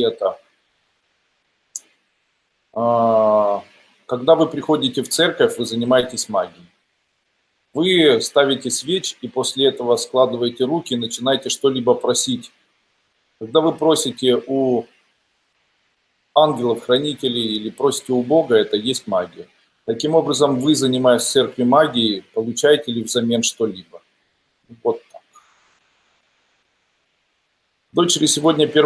это. А, когда вы приходите в церковь, вы занимаетесь магией. Вы ставите свеч и после этого складываете руки и начинаете что-либо просить. Когда вы просите у ангелов, хранителей или просите у Бога, это есть магия. Таким образом, вы, занимаясь в церкви магией, получаете ли взамен что-либо. Вот так. Дочери сегодня первое